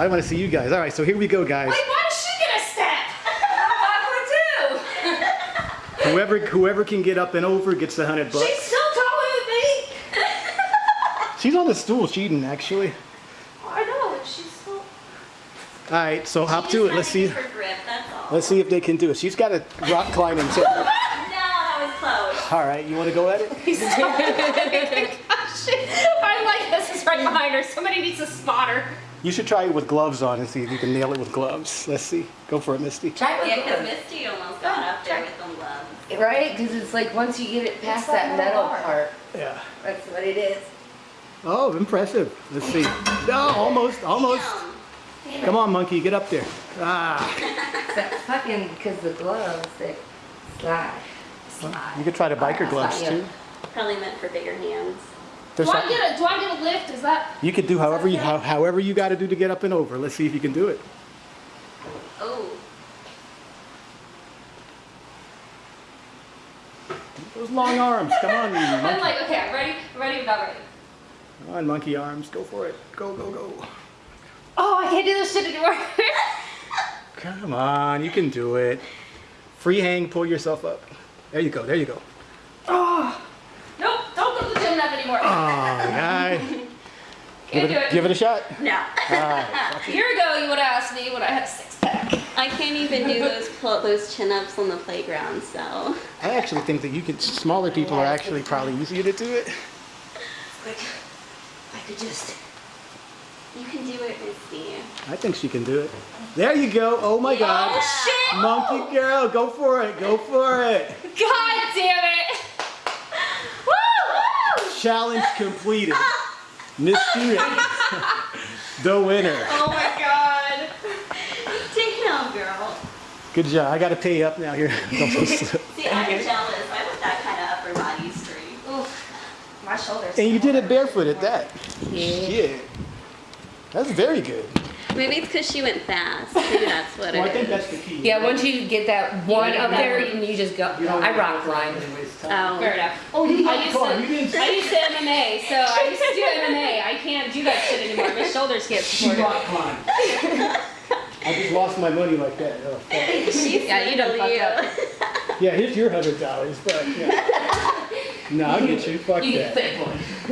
I want to see you guys. All right, so here we go, guys. Wait, why does she get a step? I'm awkward too. Whoever whoever can get up and over gets the hundred bucks. She's still taller than me. She's on the stool cheating, actually. I know, and she's still. All right, so hop to it. Let's see. grip. Let's see if they can do it. She's got a rock climbing tip. No, that was close. All right, you want to go at it? Oh gosh, I like this is right behind her. Somebody needs to spot her. You should try it with gloves on and see if you can nail it with gloves. Let's see. Go for it, Misty. Try it Yeah, with because gloves. Misty almost got up there with them gloves. Right? Because it's like once you get it past It's that metal metal part, Yeah. that's what it is. Oh, impressive. Let's see. No, almost, almost. Damn. Come on, monkey, get up there. Ah. That's fucking because the gloves that slide. You could try the biker gloves too. Probably meant for bigger hands. There's Do I get a do I get a lift? Is that you could do however you how, however you got to do to get up and over. Let's see if you can do it. Oh, Those long arms. Come on, you I'm monkey. like, okay, I'm ready, I'm ready, I'm not ready. Come on, monkey arms. Go for it. Go, go, go. Oh, I can't do this shit anymore. Come on, you can do it. Free hang, pull yourself up. There you go. There you go. oh. Nope, don't go to the gym enough anymore. Oh, guy. Give it, a, it. give it a shot. no. All right. A year ago, you would have asked me when I had a six pack. I can't even do those pull, those chin ups on the playground, so. I actually think that you can. Smaller people are actually probably easier to do it. Quick. I could just. You can do it, Misty. I think she can do it. There you go. Oh my oh, God. Oh shit! Monkey girl, go for it. Go for it. God damn it! Woo! Challenge completed. Miss Ray, the winner. Oh my god. Damn, girl. Good job. I got to pay you up now here. See, I'm jealous. I want that kind of upper body strength. Oof. My shoulders. and you did it barefoot at that. Yeah. Shit. That's very good. Maybe it's because she went fast. Maybe that's what Well, I it think is. that's the key. Yeah, once you get that one up there, one. and you just go. You I rock to climb. Oh. Fair enough. Oh, you I used on, to, you didn't I used to MMA, so I used to do MMA. I can't do that shit anymore. My shoulders can't She support it. rock climbed. I just lost my money like that. Oh, fuck. She's Yeah, you done you. fucked Yeah, here's your hundred dollars, but yeah. No, I'll get you. Fuck You that.